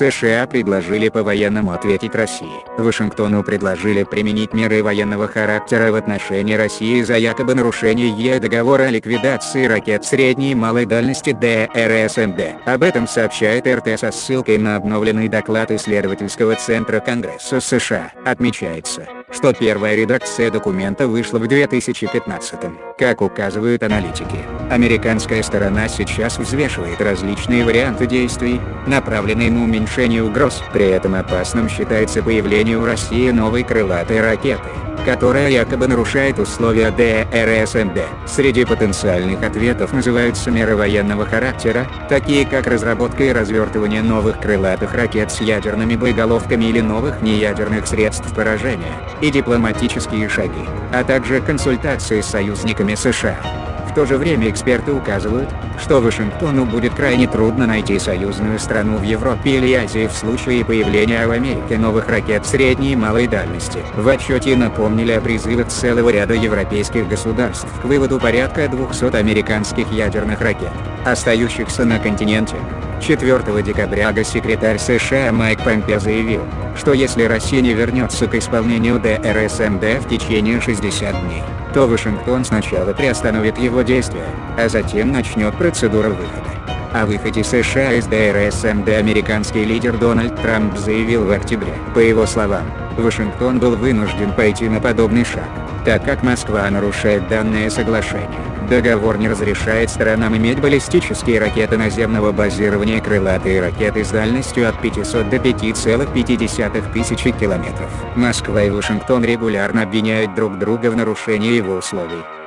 США предложили по-военному ответить России. Вашингтону предложили применить меры военного характера в отношении России за якобы нарушение ЕС договора о ликвидации ракет средней и малой дальности ДРСМД. Об этом сообщает РТ со ссылкой на обновленный доклад исследовательского центра Конгресса США. Отмечается, что первая редакция документа вышла в 2015 Как указывают аналитики, американская сторона сейчас взвешивает различные варианты действий, направленные на уменьшение угроз. При этом опасным считается появление у России новой крылатой ракеты которая якобы нарушает условия ДРСМД. Среди потенциальных ответов называются меры военного характера, такие как разработка и развертывание новых крылатых ракет с ядерными боеголовками или новых неядерных средств поражения, и дипломатические шаги, а также консультации с союзниками США. То же время эксперты указывают, что Вашингтону будет крайне трудно найти союзную страну в Европе или Азии в случае появления в Америке новых ракет средней и малой дальности. В отчете напомнили о призывах целого ряда европейских государств к выводу порядка 200 американских ядерных ракет, остающихся на континенте. 4 декабря госсекретарь США Майк Помпео заявил, что если Россия не вернется к исполнению ДРСМД в течение 60 дней, то Вашингтон сначала приостановит его действия, а затем начнет процедуру выхода. О выходе США из ДРСМД американский лидер Дональд Трамп заявил в октябре. По его словам, Вашингтон был вынужден пойти на подобный шаг, так как Москва нарушает данное соглашение. Договор не разрешает сторонам иметь баллистические ракеты наземного базирования крылатые ракеты с дальностью от 500 до 5,5 тысячи километров. Москва и Вашингтон регулярно обвиняют друг друга в нарушении его условий.